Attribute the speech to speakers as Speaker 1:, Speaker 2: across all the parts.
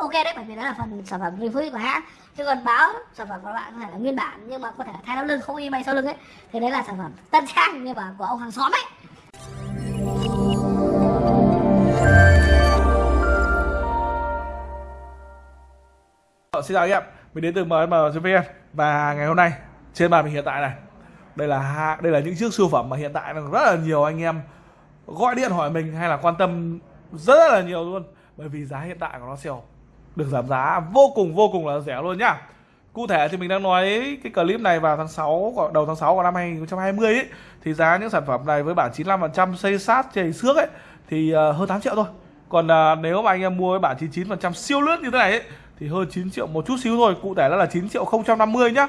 Speaker 1: ok đấy bởi vì đó là phần sản phẩm review của hãng. Chứ còn báo sản phẩm của bạn có thể là nguyên bản nhưng mà có thể là thay đau lưng không in bay sau lưng ấy. Thì đấy là sản phẩm tân trang như mà của ông hàng xóm ấy.
Speaker 2: Ờ, xin chào anh em, mình đến từ MM.vn và ngày hôm nay trên bàn mình hiện tại này đây là đây là những chiếc siêu phẩm mà hiện tại là rất là nhiều anh em gọi điện hỏi mình hay là quan tâm rất là nhiều luôn. Bởi vì giá hiện tại của nó sale được giảm giá. Vô cùng vô cùng là rẻ luôn nhá. Cụ thể thì mình đang nói cái clip này vào tháng 6 đầu tháng 6 của năm 2020 ấy thì giá những sản phẩm này với bản 95% xây sát chảy xước ấy thì ờ, hơn 8 triệu thôi. Còn ờ, nếu mà anh em mua với bản 99% siêu lướt như thế này ấy, thì hơn 9 triệu một chút xíu thôi. Cụ thể là 9 triệu 050 nhá.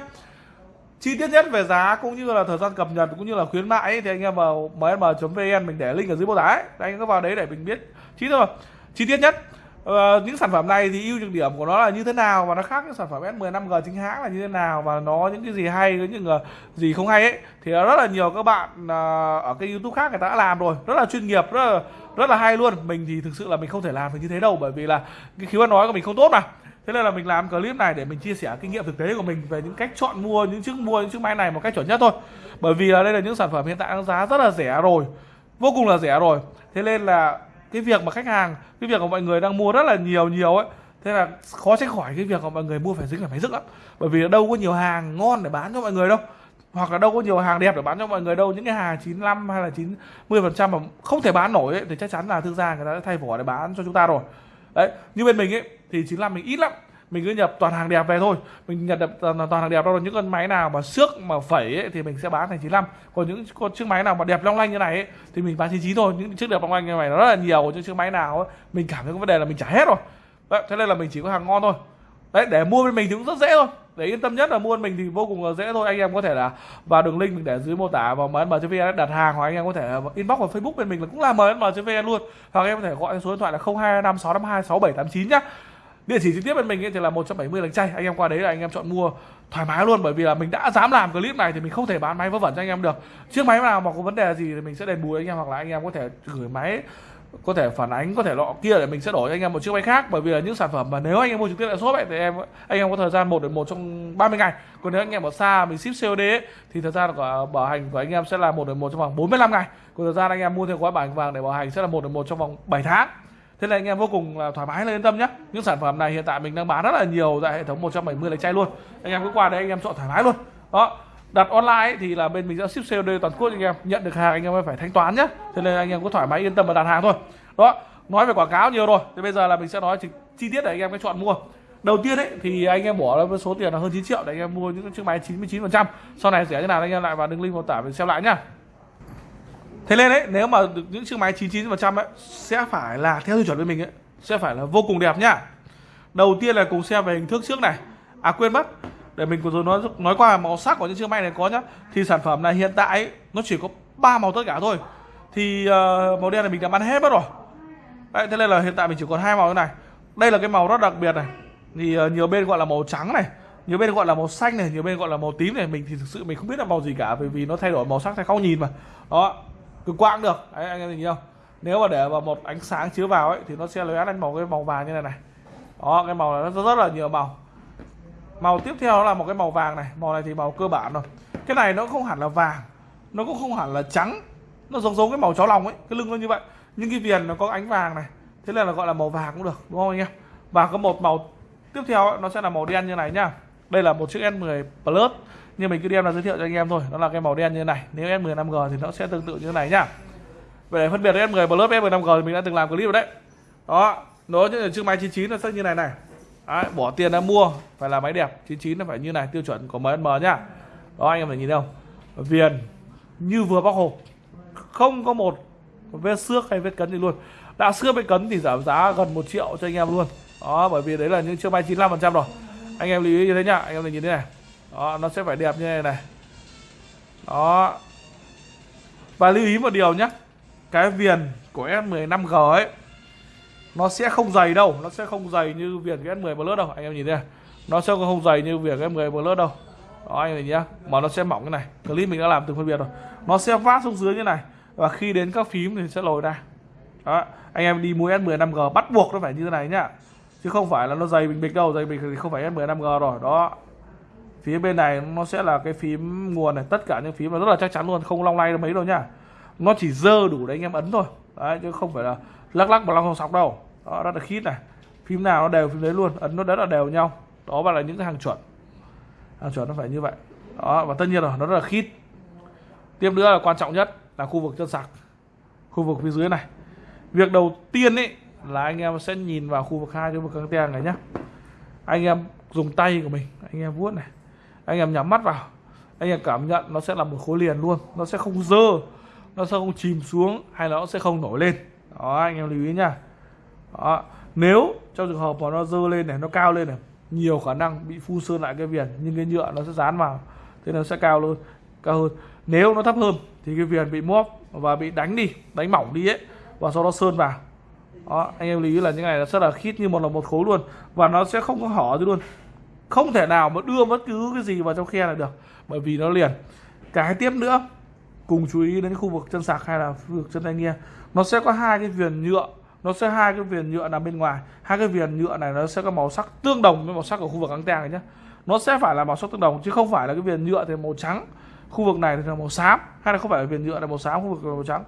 Speaker 2: Chi tiết nhất về giá cũng như là thời gian cập nhật cũng như là khuyến mại ấy, thì anh em vào msm.vn mình để link ở dưới mô tả ấy. anh em có vào đấy để mình biết chi tiết rồi chi tiết nhất ờ, những sản phẩm này thì ưu nhược điểm của nó là như thế nào và nó khác những sản phẩm S10 5G chính hãng là như thế nào và nó những cái gì hay với những gì không hay ấy. Thì rất là nhiều các bạn ờ, ở cái YouTube khác người ta đã làm rồi rất là chuyên nghiệp rất là rất là hay luôn. Mình thì thực sự là mình không thể làm được như thế đâu bởi vì là cái khiếu ăn nói của mình không tốt mà. Thế nên là mình làm clip này để mình chia sẻ kinh nghiệm thực tế của mình về những cách chọn mua những chiếc mua những chiếc máy này một cách chuẩn nhất thôi. Bởi vì là đây là những sản phẩm hiện tại đang giá rất là rẻ rồi vô cùng là rẻ rồi. Thế nên là cái việc mà khách hàng cái việc của mọi người đang mua rất là nhiều nhiều ấy thế là khó tránh khỏi cái việc mà mọi người mua phải dính phải máy rước lắm. Bởi vì đâu có nhiều hàng ngon để bán cho mọi người đâu hoặc là đâu có nhiều hàng đẹp để bán cho mọi người đâu. Những cái hàng 95 hay là 90 phần trăm mà không thể bán nổi ấy, thì chắc chắn là thương gia người ta đã thay vỏ để bán cho chúng ta rồi. Đấy như bên mình ấy thì 95 mình ít lắm mình cứ nhập toàn hàng đẹp về thôi. Mình nhập toàn, toàn hàng đẹp đâu là những con máy nào mà xước mà phẩy ấy, thì mình sẽ bán thành 95 còn những con chiếc máy nào mà đẹp long lanh như này ấy, thì mình bán 99 thôi. Những chiếc đẹp long lanh như này nó rất là nhiều những chiếc máy nào ấy, mình cảm thấy có vấn đề là mình trả hết rồi. Đấy, thế nên là mình chỉ có hàng ngon thôi. Đấy để mua bên mình thì cũng rất dễ thôi. Để yên tâm nhất là mua mình thì vô cùng là dễ thôi. Anh em có thể là vào đường link mình để dưới mô tả vào msm.vn đặt hàng hoặc anh em có thể inbox vào facebook bên mình là cũng là msm.vn luôn. Hoặc em có thể gọi số điện thoại là 0256526789 nhá địa chỉ trực tiếp bên mình ấy thì là 170 lánh chay anh em qua đấy là anh em chọn mua thoải mái luôn bởi vì là mình đã dám làm clip này thì mình không thể bán máy vớ vẩn cho anh em được. Chiếc máy nào mà có vấn đề gì thì mình sẽ đền bù anh em hoặc là anh em có thể gửi máy có thể phản ánh có thể lọ kia để mình sẽ đổi cho anh em một chiếc máy khác. Bởi vì là những sản phẩm mà nếu anh em mua trực tiếp tại shop ấy thì em anh em có thời gian một đến một trong 30 ngày. Còn nếu anh em ở xa mình ship COD ấy, thì thời gian của bảo hành của anh em sẽ là một đến một trong vòng 45 ngày. Còn thời gian anh em mua theo gói bảo hành vàng để bảo hành sẽ là một đến một trong vòng 7 tháng thế là anh em vô cùng là thoải mái là yên tâm nhé. Những sản phẩm này hiện tại mình đang bán rất là nhiều tại hệ thống 170 lấy chay luôn. Anh em cứ qua đây anh em chọn thoải mái luôn. Đó đặt online ấy, thì là bên mình sẽ ship COD toàn quốc anh em nhận được hàng anh em phải thanh toán nhé. Thế nên anh em cứ thoải mái yên tâm và đặt hàng thôi. Đó nói về quảng cáo nhiều rồi thì bây giờ là mình sẽ nói chi, chi tiết để anh em cái chọn mua. Đầu tiên ấy thì anh em bỏ ra với số tiền là hơn 9 triệu để anh em mua những chiếc máy 99 phần trăm. Sau này rẻ thế nào anh em lại vào đường link mô tả mình xem lại nhá thế nên đấy nếu mà được những chiếc máy 99 phần trăm ấy sẽ phải là theo tiêu chuẩn bên mình ấy sẽ phải là vô cùng đẹp nhá. Đầu tiên là cùng xem về hình thức trước này. À quên mất để mình vừa rồi nói nói qua màu sắc của những chiếc máy này có nhá. Thì sản phẩm này hiện tại ấy, nó chỉ có ba màu tất cả thôi. Thì uh, màu đen này mình đã bán hết mất rồi. Đấy, thế nên là hiện tại mình chỉ còn hai màu như này. Đây là cái màu rất đặc biệt này. Thì uh, nhiều bên gọi là màu trắng này nhiều bên gọi là màu xanh này nhiều bên gọi là màu tím này. Mình thì thực sự mình không biết là màu gì cả bởi vì nó thay đổi màu sắc theo không nhìn mà. Đó cực quang được. Đấy anh em nhìn không nếu mà để vào một ánh sáng chiếu vào ấy thì nó sẽ lóe lên màu cái màu vàng như này này. Đó cái màu này nó rất là nhiều màu. Màu tiếp theo đó là một cái màu vàng này. Màu này thì màu cơ bản rồi. Cái này nó không hẳn là vàng. Nó cũng không hẳn là trắng. Nó giống giống cái màu chó lòng ấy. Cái lưng nó như vậy. Nhưng cái viền nó có ánh vàng này. Thế nên là gọi là màu vàng cũng được đúng không anh em? Và có một màu tiếp theo ấy, nó sẽ là màu đen như này nhá. Đây là một chiếc S10 Plus nhưng mình cứ đem là giới thiệu cho anh em thôi. Đó là cái màu đen như này. Nếu S10 5G thì nó sẽ tương tự như thế này nhá. Về để phân biệt S10 Plus S10 5G thì mình đã từng làm clip rồi đấy. Đó. Nó như chiếc máy 99 nó sẽ như này này. Đấy, bỏ tiền ra mua phải là máy đẹp. 99 nó phải như này tiêu chuẩn của MSM nhá. Đó anh em phải nhìn thấy không? Viền như vừa bóc hộp. Không có một vết xước hay vết cấn gì luôn. Đã xước vết cấn thì giảm giá gần 1 triệu cho anh em luôn. Đó bởi vì đấy là những chiếc máy 95 phần trăm rồi. Anh em lưu ý như thế nhá. Anh em nhìn thế này đó, nó sẽ phải đẹp như này này. Đó. Và lưu ý một điều nhé cái viền của S15G ấy, nó sẽ không dày đâu, nó sẽ không dày như viền cái S10 Plus đâu, anh em nhìn đây nó sẽ không dày như viền cái S10 Plus đâu. Đó, anh em nhìn nhá, mà nó sẽ mỏng như này. Clip mình đã làm từng phân biệt rồi. Nó sẽ vát xuống dưới như này, và khi đến các phím thì sẽ lồi ra. Đó, anh em đi mua S10 5G bắt buộc nó phải như thế này nhá. Chứ không phải là nó dày bình bịch đâu, dày bình thì không phải S15G rồi. Đó phía bên này nó sẽ là cái phím nguồn này, tất cả những phím là rất là chắc chắn luôn, không long lay mấy đâu nhá. Nó chỉ dơ đủ để anh em ấn thôi. Đấy, chứ không phải là lắc lắc mà long sọc đâu. Đó rất là khít này. Phím nào nó đều phím đấy luôn, ấn nó rất là đều nhau. Đó và là những cái hàng chuẩn. Hàng chuẩn nó phải như vậy. Đó, và tất nhiên rồi nó rất là khít. Tiếp nữa là quan trọng nhất là khu vực chân sạc, khu vực phía dưới này. Việc đầu tiên ấy là anh em sẽ nhìn vào khu vực hai cái vực căng ten này nhá. Anh em dùng tay của mình, anh em vuốt này anh em nhắm mắt vào. Anh em cảm nhận nó sẽ là một khối liền luôn. Nó sẽ không dơ, nó sẽ không chìm xuống hay là nó sẽ không nổi lên. Đó, anh em lưu ý nha. Đó, nếu trong trường hợp mà nó dơ lên này, nó cao lên này, nhiều khả năng bị phun sơn lại cái viền, nhưng cái nhựa nó sẽ dán vào, thế nó sẽ cao luôn, cao hơn. Nếu nó thấp hơn thì cái viền bị móp và bị đánh đi, đánh mỏng đi ấy, và sau đó sơn vào. Đó, anh em lưu ý là những này nó rất là khít như một là một khối luôn, và nó sẽ không có hở gì luôn không thể nào mà đưa bất cứ cái gì vào trong khe là được, bởi vì nó liền. Cái tiếp nữa, cùng chú ý đến khu vực chân sạc hay là khu vực chân tay nghe. Nó sẽ có hai cái viền nhựa, nó sẽ hai cái viền nhựa nằm bên ngoài. Hai cái viền nhựa này nó sẽ có màu sắc tương đồng với màu sắc của khu vực ăng ten này nhé nó sẽ phải là màu sắc tương đồng, chứ không phải là cái viền nhựa thì màu trắng. Khu vực này thì là màu xám, hay là không phải là viền nhựa là màu xám, khu vực là màu trắng.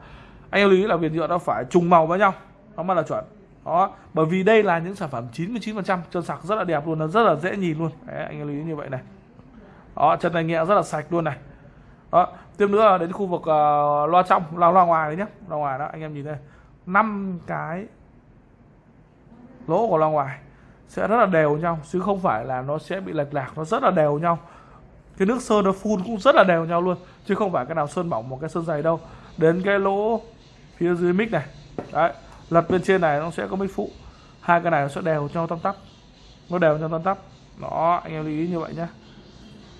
Speaker 2: Anh em lưu ý là viền nhựa nó phải trùng màu với nhau, nó mới là chuẩn đó bởi vì đây là những sản phẩm 99% chân sạc rất là đẹp luôn nó rất là dễ nhìn luôn. Đấy, anh em lưu ý như vậy này. Đó chân này nhẹ rất là sạch luôn này. Đó tiếp nữa là đến khu vực uh, loa trong loa loa ngoài đấy nhé loa ngoài đó anh em nhìn đây. Năm cái lỗ của loa ngoài sẽ rất là đều nhau chứ không phải là nó sẽ bị lệch lạc nó rất là đều nhau. Cái nước sơn nó phun cũng rất là đều nhau luôn chứ không phải cái nào sơn mỏng một cái sơn dày đâu. Đến cái lỗ phía dưới mic này. Đấy lật bên trên này nó sẽ có mic phụ. Hai cái này nó sẽ đều cho tăm tắp. Nó đều cho tăm tắp. Đó anh em lưu ý như vậy nhé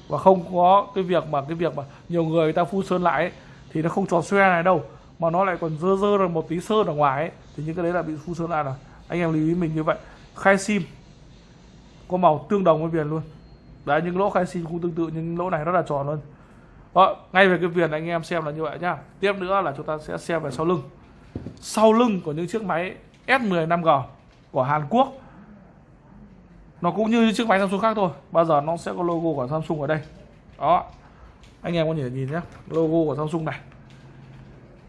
Speaker 2: và không có cái việc mà cái việc mà nhiều người, người ta phun sơn lại ấy, thì nó không tròn xoe này đâu mà nó lại còn dơ dơ được một tí sơn ở ngoài ấy, thì những cái đấy là bị phun sơn lại rồi. Anh em lưu ý mình như vậy. Khai sim có màu tương đồng với viền luôn. Đấy những lỗ khai sim cũng tương tự nhưng lỗ này rất là tròn luôn. Đó, ngay về cái viền anh em xem là như vậy nhá. Tiếp nữa là chúng ta sẽ xem về sau lưng sau lưng của những chiếc máy S10 5G của Hàn Quốc. Nó cũng như chiếc máy Samsung khác thôi bao giờ nó sẽ có logo của Samsung ở đây. Đó anh em có thể nhìn nhé logo của Samsung này.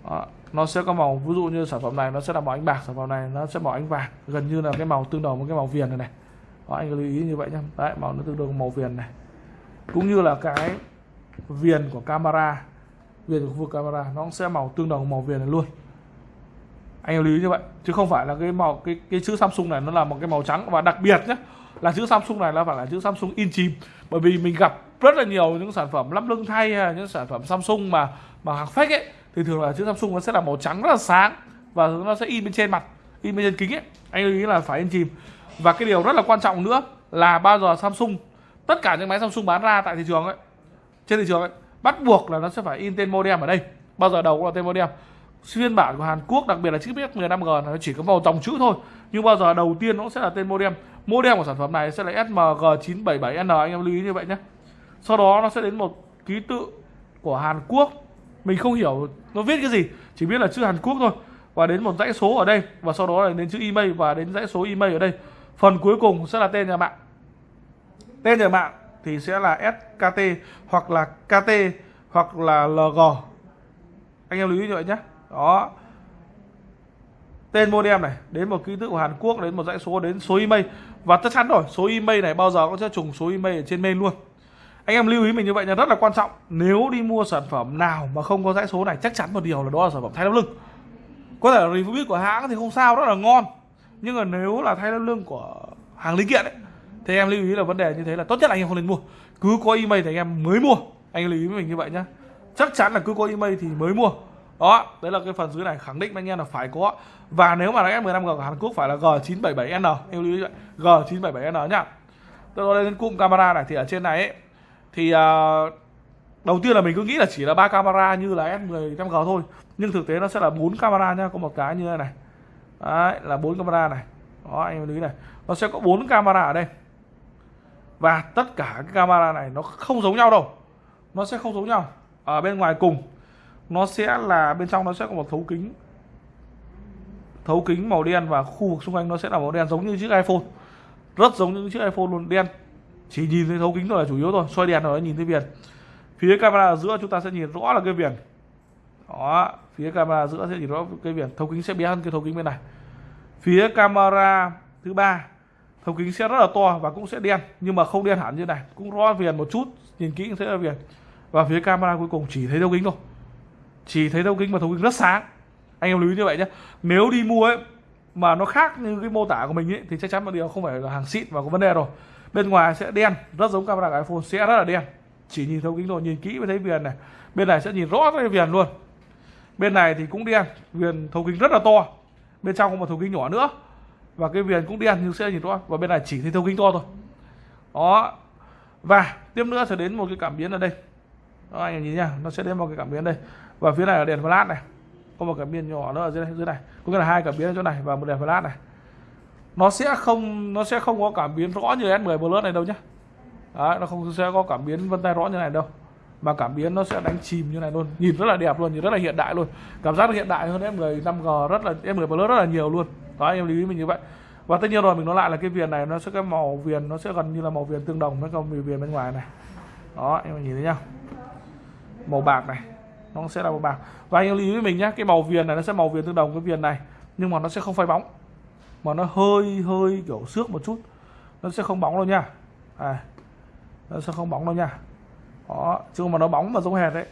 Speaker 2: Đó. nó sẽ có màu ví dụ như sản phẩm này nó sẽ là màu ánh bạc sản phẩm này nó sẽ màu ánh vàng gần như là cái màu tương đồng với cái màu viền này này. Đó, anh lưu ý như vậy nhé. Đấy màu nó tương đồng màu viền này. Cũng như là cái viền của camera viền của khu vực camera nó cũng sẽ màu tương đồng màu viền này luôn anh lưu ý như vậy chứ không phải là cái màu, cái cái chữ Samsung này nó là một cái màu trắng. Và đặc biệt nhé là chữ Samsung này là phải là chữ Samsung in chìm. Bởi vì mình gặp rất là nhiều những sản phẩm lắp lưng thay hay những sản phẩm Samsung mà mà hàng fake ấy, thì thường là chữ Samsung nó sẽ là màu trắng rất là sáng và nó sẽ in bên trên mặt, in bên trên kính ấy. Anh lưu ý là phải in chìm. Và cái điều rất là quan trọng nữa là bao giờ Samsung, tất cả những máy Samsung bán ra tại thị trường ấy, trên thị trường ấy, bắt buộc là nó sẽ phải in tên modem ở đây. Bao giờ đầu cũng là tên modem phiên bản của Hàn Quốc, đặc biệt là chiếc PS15G nó chỉ có màu dòng chữ thôi. Nhưng bao giờ đầu tiên nó sẽ là tên modem. Modem của sản phẩm này sẽ là SMG977N anh em lưu ý như vậy nhé. Sau đó nó sẽ đến một ký tự của Hàn Quốc. Mình không hiểu nó viết cái gì, chỉ biết là chữ Hàn Quốc thôi. Và đến một dãy số ở đây, và sau đó là đến chữ email, và đến dãy số email ở đây. Phần cuối cùng sẽ là tên nhà mạng. Tên nhà mạng thì sẽ là SKT hoặc là KT hoặc là LG anh em lưu ý như vậy nhé đó. Tên modem này, đến một ký tự của Hàn Quốc, đến một dãy số, đến số email. Và chắc chắn rồi, số email này bao giờ cũng sẽ trùng số email ở trên mail luôn. Anh em lưu ý mình như vậy là rất là quan trọng. Nếu đi mua sản phẩm nào mà không có dãy số này, chắc chắn một điều là đó là sản phẩm thay đắp lưng. Có thể là review của hãng thì không sao, rất là ngon. Nhưng mà nếu là thay đắp lưng của hàng linh kiện ấy, thì em lưu ý là vấn đề như thế là tốt nhất là anh em không nên mua. Cứ có email thì anh em mới mua. Anh lưu ý với mình như vậy nhá. Chắc chắn là cứ có email thì mới mua đó đấy là cái phần dưới này khẳng định với anh em là phải có. Và nếu mà là F15G của Hàn Quốc phải là G977N em lưu ý vậy G977N nhá. Tôi nói đến cụm camera này thì ở trên này ấy, thì uh, đầu tiên là mình cứ nghĩ là chỉ là ba camera như là F15G thôi nhưng thực tế nó sẽ là bốn camera nhá có một cái như thế này. Đấy là bốn camera này. Đó anh lưu ý này nó sẽ có bốn camera ở đây. Và tất cả cái camera này nó không giống nhau đâu nó sẽ không giống nhau. Ở bên ngoài cùng nó sẽ là, bên trong nó sẽ có một thấu kính. Thấu kính màu đen và khu vực xung quanh nó sẽ là màu đen, giống như chiếc iPhone. Rất giống những chiếc iPhone luôn, đen. Chỉ nhìn thấy thấu kính thôi là chủ yếu thôi xoay đèn rồi nhìn thấy viền phía camera ở giữa chúng ta sẽ nhìn rõ là cái viền đó, phía camera giữa sẽ nhìn rõ cái viền thấu kính sẽ bé hơn cái thấu kính bên này. Phía camera thứ ba, thấu kính sẽ rất là to và cũng sẽ đen, nhưng mà không đen hẳn như này. Cũng rõ viền một chút, nhìn kỹ cũng thấy là viền và phía camera cuối cùng chỉ thấy thấu kính thôi chỉ thấy thấu kính và thấu kính rất sáng. Anh em lưu ý như vậy nhé. Nếu đi mua ấy, mà nó khác như cái mô tả của mình ấy, thì chắc chắn một điều không phải là hàng xịn và có vấn đề rồi. Bên ngoài sẽ đen, rất giống camera của iPhone, sẽ rất là đen. Chỉ nhìn thấu kính thôi, nhìn kỹ mới thấy viền này. Bên này sẽ nhìn rõ cái viền luôn. Bên này thì cũng đen, viền thấu kính rất là to. Bên trong có một thấu kính nhỏ nữa. Và cái viền cũng đen nhưng sẽ nhìn rõ. Và bên này chỉ thấy thấu kính to thôi. Đó. Và tiếp nữa sẽ đến một cái cảm biến ở đây. Đó, anh em nhìn nha, nó sẽ đến một cái cảm biến đây và phía này là đèn flash này. Có một cảm biến nhỏ nữa ở dưới này, dưới này. Có nghĩa là hai cảm biến ở chỗ này và một đèn flash này. Nó sẽ không nó sẽ không có cảm biến rõ như S10 Plus này đâu nhé Đấy, nó không sẽ có cảm biến vân tay rõ như này đâu. Mà cảm biến nó sẽ đánh chìm như này luôn. Nhìn rất là đẹp luôn nhìn rất là hiện đại luôn. Cảm giác hiện đại hơn S10 5G rất là S10 Plus rất là nhiều luôn. Đó em lưu ý mình như vậy. Và tất nhiên rồi mình nói lại là cái viền này nó sẽ cái màu viền nó sẽ gần như là màu viền tương đồng với con viền bên ngoài này. Đó em nhìn thấy nhá. Màu bạc này nó sẽ là màu bạc và anh lưu ý với mình nhé cái màu viền này nó sẽ màu viền tương đồng với viền này nhưng mà nó sẽ không phai bóng. Mà nó hơi hơi kiểu xước một chút. Nó sẽ không bóng đâu nha. À, nó sẽ không bóng đâu nha. Đó chứ mà nó bóng mà giống hệt đấy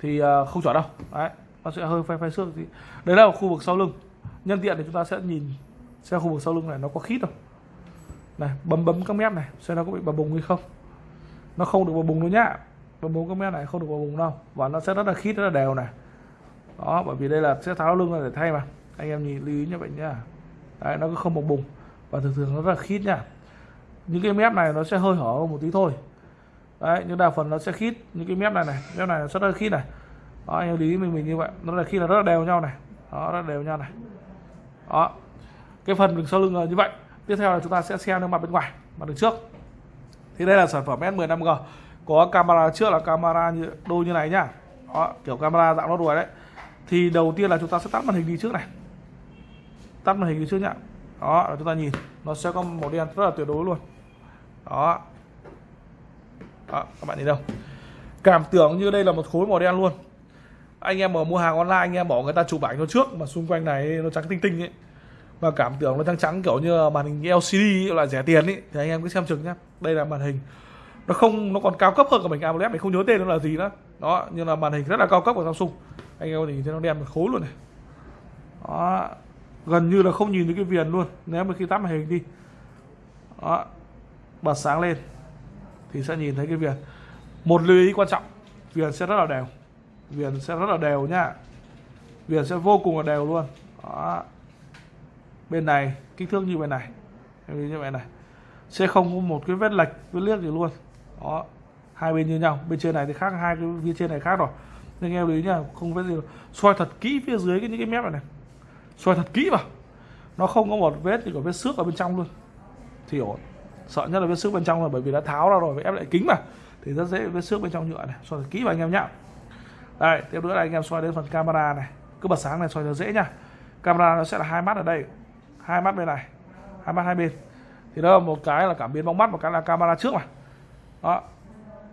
Speaker 2: thì ờ, không chuẩn đâu. Đấy nó sẽ hơi phai phai xước thì đấy là khu vực sau lưng. Nhân tiện thì chúng ta sẽ nhìn xem khu vực sau lưng này nó có khít không. Này bấm bấm các mép này xem nó có bị bầm bùng hay không. Nó không được bầm bùng đâu nhá và bốn cái mép này, không được vào bùng đâu. Và nó sẽ rất là khít, rất là đều này. Đó, bởi vì đây là sẽ tháo lưng ra để thay mà. Anh em nhìn, lưu ý như vậy nhá. Đấy, nó cứ không bồng bùng và thường thường nó rất là khít nha những cái mép này nó sẽ hơi hở một tí thôi. Đấy, nhưng đa phần nó sẽ khít những cái mép này này. Mép này nó rất là khít này. Đó, anh em lý mình mình như vậy. Nó là khi là rất là đều nhau này. Đó, rất là đều nhau này. Đó, cái phần đường sau lưng là như vậy. Tiếp theo là chúng ta sẽ xem được mặt bên ngoài, mặt đường trước. Thì đây là sản phẩm S10 5G có camera trước là camera như đôi như này nhá. Đó, kiểu camera dạng nó đuổi đấy. Thì đầu tiên là chúng ta sẽ tắt màn hình đi trước này. Tắt màn hình đi trước nhá. Đó là chúng ta nhìn nó sẽ có màu đen rất là tuyệt đối luôn. Đó. Đó các bạn nhìn đâu. Cảm tưởng như đây là một khối màu đen luôn. Anh em mà mua hàng online anh em bỏ người ta chụp ảnh nó trước mà xung quanh này nó trắng tinh tinh ấy. Và cảm tưởng nó trắng trắng kiểu như màn hình LCD loại rẻ tiền ấy thì anh em cứ xem chừng nhá. Đây là màn hình nó không, nó còn cao cấp hơn cả mình AMOLED mình không nhớ tên nó là gì nữa. Đó, nhưng là màn hình rất là cao cấp của Samsung. Anh em nhìn thấy nó đen một khối luôn này. Đó, gần như là không nhìn thấy cái viền luôn. Nếu mà khi tắt màn hình đi. Đó, bật sáng lên thì sẽ nhìn thấy cái viền. Một lưu ý quan trọng, viền sẽ rất là đều. Viền sẽ rất là đều nhá viền sẽ vô cùng là đều luôn. Đó. Bên này, kích thước như bên này. Như vậy này. Sẽ không có một cái vết lệch, vết liếc gì luôn đó, hai bên như nhau. Bên trên này thì khác, hai cái phía trên này khác rồi. Nên em lưu ý nha không vết gì soi thật kỹ phía dưới cái, những cái mép này này. Soi thật kỹ vào. Nó không có một vết thì có vết xước ở bên trong luôn. Thì ổn. Sợ nhất là vết xước bên trong là bởi vì đã tháo ra rồi, phải ép lại kính mà thì rất dễ vết xước bên trong nhựa này. Soi thật kỹ vào anh em nhá. Đây, tiếp nữa là anh em soi đến phần camera này. Cứ bật sáng này soi cho dễ nhá. Camera nó sẽ là hai mắt ở đây. Hai mắt bên này, hai mắt hai bên. Thì đó là một cái là cảm biến bóng mắt, một cái là camera trước mà đó.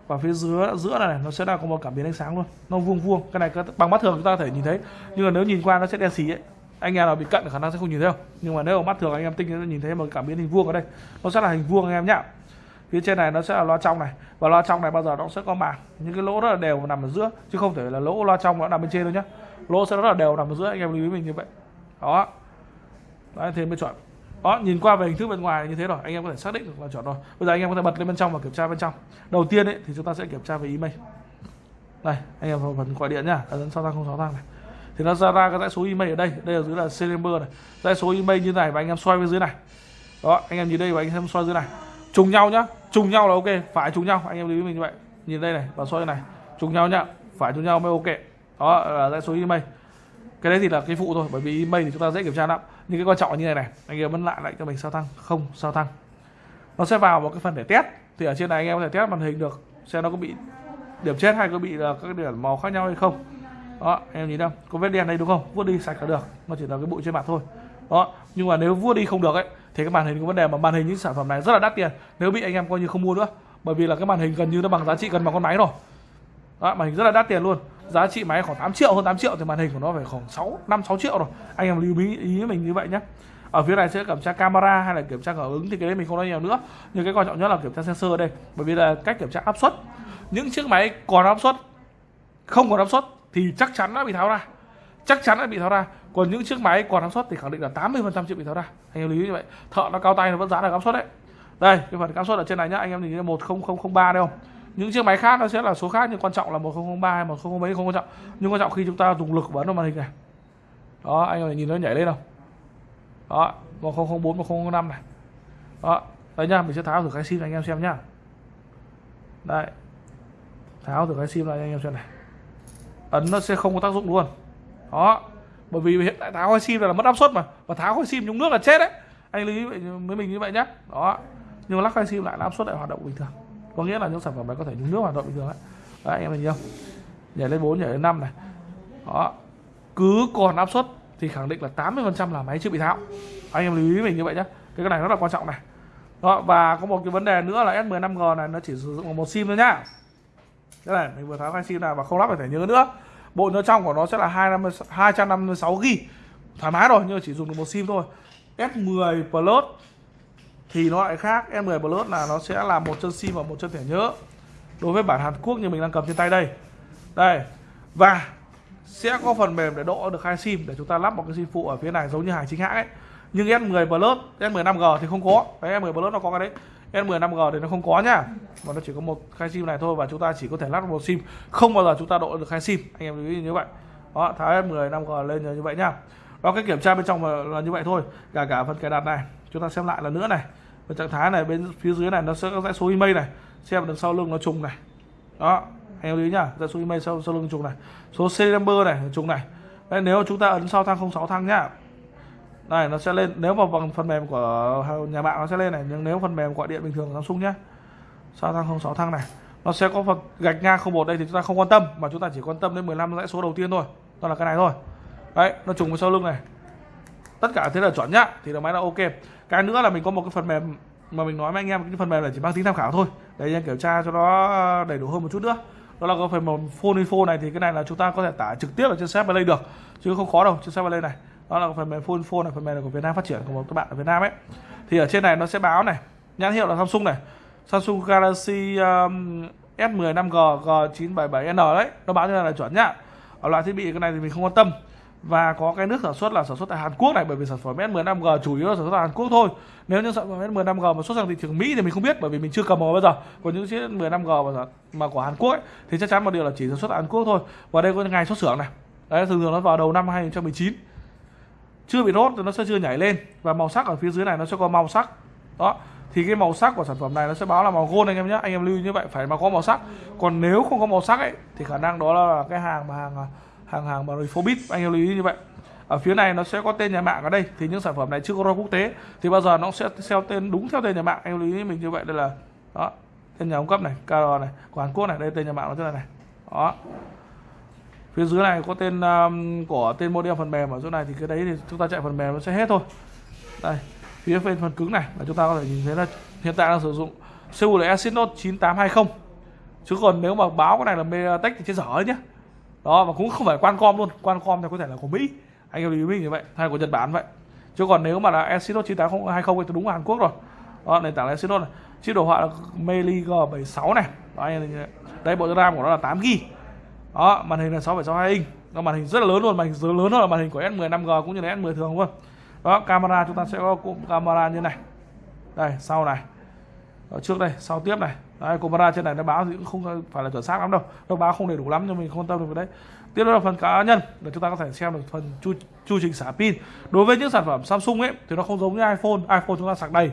Speaker 2: Và phía giữa giữa này, này nó sẽ là có một cảm biến ánh sáng luôn. Nó vuông vuông. Cái này bằng mắt thường chúng ta có thể nhìn thấy. Nhưng mà nếu nhìn qua nó sẽ đen xì ấy. Anh em nào bị cận khả năng sẽ không nhìn thấy không nhưng mà nếu mà mắt thường anh em tinh sẽ nhìn thấy một cảm biến hình vuông ở đây. Nó sẽ là hình vuông anh em nhá. Phía trên này nó sẽ là loa trong này. Và loa trong này bao giờ nó sẽ có màng. Những cái lỗ rất là đều nằm ở giữa. Chứ không thể là lỗ loa trong nó nằm bên trên đâu nhá. Lỗ sẽ rất là đều nằm ở giữa. Anh em lưu ý mình như vậy. Đó. Đấy thêm mới chọn đó, nhìn qua về hình thức bên ngoài như thế rồi, anh em có thể xác định được là chọn rồi. Bây giờ anh em có thể bật lên bên trong và kiểm tra bên trong. Đầu tiên ấy, thì chúng ta sẽ kiểm tra về email. Đây, anh em vào phần gọi điện nhá. Ấn sau thang không sáu thang này. Thì nó ra ra cái dãy số email ở đây. Đây ở dưới là serial này. Dãy số email như này và anh em xoay bên dưới này. Đó, anh em nhìn đây và anh em xoay dưới này. Trùng nhau nhá. Trùng nhau là ok, phải trùng nhau. Anh em lưu ý mình như vậy. Nhìn đây này và xoay này. Trùng nhau nhá. Phải trùng nhau mới ok. Đó, là dãy số email. Cái đấy thì là cái phụ thôi, bởi vì email thì chúng ta dễ kiểm tra lắm nhưng cái quan trọng như này này anh em vẫn lại lại cho mình sao tăng không sao tăng nó sẽ vào một cái phần để test. Thì ở trên này anh em có thể test màn hình được xem nó có bị điểm chết hay có bị là các điểm màu khác nhau hay không. Đó em nhìn đâu? Có vết đen đây đúng không? Vuốt đi sạch là được. Nó chỉ là cái bụi trên mặt thôi. Đó nhưng mà nếu vuốt đi không được ấy thì cái màn hình có vấn đề mà màn hình những sản phẩm này rất là đắt tiền. Nếu bị anh em coi như không mua nữa. Bởi vì là cái màn hình gần như nó bằng giá trị gần bằng con máy rồi. Đó, màn hình rất là đắt tiền luôn giá trị máy khoảng 8 triệu, hơn 8 triệu thì màn hình của nó phải khoảng 6 5 6 triệu rồi. Anh em lưu ý ý mình như vậy nhé ở phía này sẽ kiểm tra camera hay là kiểm tra cảm ứng thì cái đấy mình không nói nhiều nữa. Nhưng cái quan trọng nhất là kiểm tra sensor ở đây, bởi vì là cách kiểm tra áp suất. Những chiếc máy còn áp suất, không còn áp suất thì chắc chắn đã bị tháo ra. Chắc chắn đã bị tháo ra. Còn những chiếc máy còn áp suất thì khẳng định là 80% chịu bị tháo ra. Anh em lưu ý như vậy. Thợ nó cao tay nó vẫn giá được áp suất đấy. Đây, cái phần áp suất ở trên này nhá. Anh em nhìn thấy 10003 đây không? Những chiếc máy khác nó sẽ là số khác, nhưng quan trọng là 1003 hay 10 mấy không quan trọng. Nhưng quan trọng khi chúng ta dùng lực bấm vào màn hình này. Đó, anh em nhìn nó nhảy lên không? Đó 1004 1005 này. Đó, đấy nha, mình sẽ tháo thử cái sim này anh em xem nhá. Đây tháo thử cái sim này anh em xem này. Ấn nó sẽ không có tác dụng luôn. Đó. Bởi vì hiện tại tháo cái sim là mất áp suất mà. Và tháo cái sim trong nước là chết đấy. Anh lưu ý với mình như vậy nhá. Đó. Nhưng mà lắc cái sim lại là áp suất lại hoạt động bình thường có nghĩa là những sản phẩm này có thể nhúng nước hoạt động bình thường đấy đấy anh em nhìn không nhảy lên 4 nhảy lên 5 này. Đó. Cứ còn áp suất thì khẳng định là 80% là máy chưa bị tháo. Anh em lưu ý mình như vậy nhé cái này rất là quan trọng này. Đó và có một cái vấn đề nữa là S15G này nó chỉ sử dụng một sim thôi nhá. Cái này mình vừa tháo hai sim này và không lắp phải thẻ nhớ nữa. Bộ nhớ trong của nó sẽ là 250, 256 GB thoải mái rồi nhưng mà chỉ dùng được một sim thôi. S10 Plus thì nó lại khác S10 Plus là nó sẽ là một chân sim và một chân thẻ nhớ. Đối với bản Hàn Quốc như mình đang cầm trên tay đây. Đây. Và sẽ có phần mềm để độ được hai sim để chúng ta lắp một cái sim phụ ở phía này giống như hàng chính hãng ấy. Nhưng S10 Plus S10 5G thì không có. Đấy S10 Plus nó có cái đấy. S10 5G thì nó không có nhá mà nó chỉ có một khai sim này thôi và chúng ta chỉ có thể lắp một sim. Không bao giờ chúng ta độ được hai sim. Anh em lưu ý như vậy. Đó, tháo S10 5G lên như vậy nhá đó, cái kiểm tra bên trong là như vậy thôi. Cả cả phần cài đặt này chúng ta xem lại lần nữa này. Và trạng thái này bên phía dưới này nó sẽ có dãy số email này. Xem đằng sau lưng nó trùng này. Đó anh em lưu ý nhá dãy số email sau, sau lưng trùng này. Số serial number này trùng này. Đấy, nếu chúng ta ấn sau thang 06 thang nhá. Này nó sẽ lên. Nếu mà bằng phần mềm của nhà mạng nó sẽ lên này nhưng nếu phần mềm gọi điện bình thường của Samsung nhé sao thang 06 thang này nó sẽ có phần gạch ngang 01 đây thì chúng ta không quan tâm mà chúng ta chỉ quan tâm đến 15 dãy số đầu tiên thôi. Đó là cái này thôi. Đấy nó trùng với sau lưng này. Tất cả thế là chuẩn nhá thì là máy là ok cái nữa là mình có một cái phần mềm mà mình nói với anh em cái phần mềm là chỉ mang tính tham khảo thôi. Để anh em kiểm tra cho nó ờ, đầy đủ hơn một chút nữa. Đó là cái phần mềm phone info này thì cái này là chúng ta có thể tải trực tiếp ở trên sếp play được chứ không khó đâu trên sếp play này. Đó là phần mềm phone info này phần mềm này của Việt Nam phát triển của một các bạn ở Việt Nam ấy. Thì ở trên này nó sẽ báo này nhãn hiệu là Samsung này. Samsung Galaxy um, S10 5G G977N đấy nó báo như này là chuẩn nhá. Ở loại thiết bị cái này thì mình không quan tâm và có cái nước sản xuất là sản xuất tại Hàn Quốc này bởi vì sản phẩm S10 5G chủ yếu là sản xuất tại Hàn Quốc thôi. Nếu như sản phẩm S10 5G mà xuất sang thị trường Mỹ thì mình không biết bởi vì mình chưa cầm vào bao giờ. Còn những chiếc S10 5G mà, mà của Hàn Quốc ấy, thì chắc chắn một điều là chỉ sản xuất tại Hàn Quốc thôi. Và đây có ngày xuất xưởng này. Đấy thường thường nó vào đầu năm 2019 chưa bị rốt thì nó sẽ chưa nhảy lên. Và màu sắc ở phía dưới này nó sẽ có màu sắc. Đó thì cái màu sắc của sản phẩm này nó sẽ báo là màu gold anh em nhé. Anh em lưu như vậy phải mà có màu sắc. Còn nếu không có màu sắc ấy thì khả năng đó là cái hàng mà hàng à, hàng hàng mà Phobit anh em lưu ý như vậy. Ở phía này nó sẽ có tên nhà mạng ở đây thì những sản phẩm này chưa có ROM quốc tế. Thì bao giờ nó sẽ theo tên đúng theo tên nhà mạng anh em lưu ý mình như vậy. Đây là đó tên nhà cung cấp này KR này của Hàn Quốc này đây tên nhà mạng nó thế này này. Đó. Phía dưới này có tên um, của tên model phần mềm ở chỗ này thì cái đấy thì chúng ta chạy phần mềm nó sẽ hết thôi. Đây phía bên phần cứng này là chúng ta có thể nhìn thấy là hiện tại đang sử dụng CPU là Exynos 9820 chứ còn nếu mà báo cái này là MediaTek thì chết dở đấy nhé đó và cũng không phải Qualcomm luôn. Qualcomm thì có thể là của Mỹ. Anh em lưu ý như vậy hay của Nhật Bản vậy. Chứ còn nếu mà là Exynos 9820 thì đúng là Hàn Quốc rồi. Đó nền tảng là Exynos này. Chế đồ họa là Meli G76 này. Đó, đây bộ RAM của nó là 8 g đó màn hình là 6,62 inch. Nó màn hình rất là lớn luôn. Màn hình lớn hơn là màn hình của S10 5G cũng như là S10 thường luôn. Đó camera chúng ta sẽ có cụm camera như này. Đây sau này. Ở trước đây sau tiếp này đấy, camera trên này nó báo thì cũng không phải là chuẩn xác lắm đâu. Nó báo không đầy đủ lắm cho mình không quan tâm được cái đấy. Tiếp đó là phần cá nhân là chúng ta có thể xem được phần chu, chu trình xả pin. Đối với những sản phẩm Samsung ấy thì nó không giống như iPhone. iPhone chúng ta sạc đầy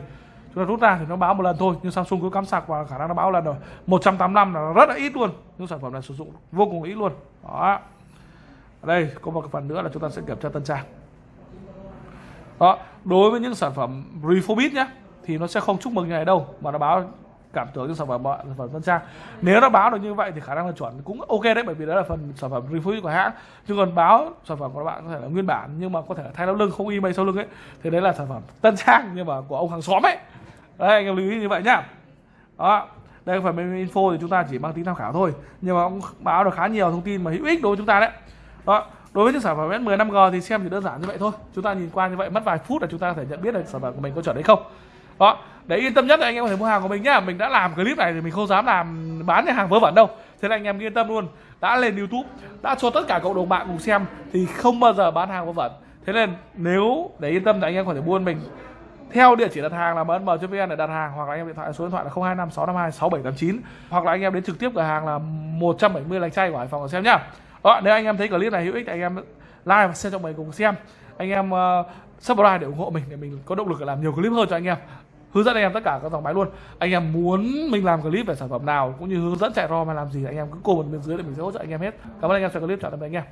Speaker 2: chúng ta rút ra thì nó báo một lần thôi. Nhưng Samsung cứ cắm sạc và khả năng nó báo lần rồi. 185 là rất là ít luôn. Những sản phẩm này sử dụng vô cùng ít luôn. Đó. Ở đây có một phần nữa là chúng ta sẽ kiểm tra tân trang. Đó. Đối với những sản phẩm Refobit nhé thì nó sẽ không chúc mừng như này đâu mà nó báo cảm tưởng cho sản phẩm bạn sản phẩm tân trang. Nếu nó báo được như vậy thì khả năng là chuẩn cũng ok đấy, bởi vì đó là phần sản phẩm review của hãng. Chứ còn báo sản phẩm của bạn có thể là nguyên bản nhưng mà có thể là thay sau lưng, không email sau lưng ấy, thì đấy là sản phẩm tân trang nhưng mà của ông hàng xóm ấy. Đấy, anh em lưu ý như vậy nhá. Đó, đây phần bên info thì chúng ta chỉ mang tính tham khảo thôi, nhưng mà cũng báo được khá nhiều thông tin mà hữu ích đối với chúng ta đấy. Đó, đối với những sản phẩm S10 5G thì xem chỉ đơn giản như vậy thôi. Chúng ta nhìn qua như vậy, mất vài phút là chúng ta có thể nhận biết được sản phẩm của mình có chuẩn hay không. Đó để yên tâm nhất là anh em có thể mua hàng của mình nhá mình đã làm clip này thì mình không dám làm bán cái hàng vớ vẩn đâu thế là anh em yên tâm luôn đã lên youtube đã cho tất cả cộng đồng bạn cùng xem thì không bao giờ bán hàng vớ vẩn thế nên nếu để yên tâm thì anh em có thể buôn mình theo địa chỉ đặt hàng là mn.vn để đặt hàng hoặc là anh em điện thoại số điện thoại là 025 652 6789 hoặc là anh em đến trực tiếp cửa hàng là 170 lành chay của Hải Phòng để xem nhá. Đó, nếu anh em thấy clip này hữu ích thì anh em like và share cho mình cùng xem. Anh em uh, subscribe để ủng hộ mình để mình có động lực để làm nhiều clip hơn cho anh em. Hướng dẫn anh em tất cả các dòng máy luôn. Anh em muốn mình làm clip về sản phẩm nào, cũng như hướng dẫn chạy ROM hay làm gì, anh em cứ comment bên dưới để mình sẽ hỗ trợ anh em hết. Cảm ơn anh em xem clip, chào tạm biệt anh em.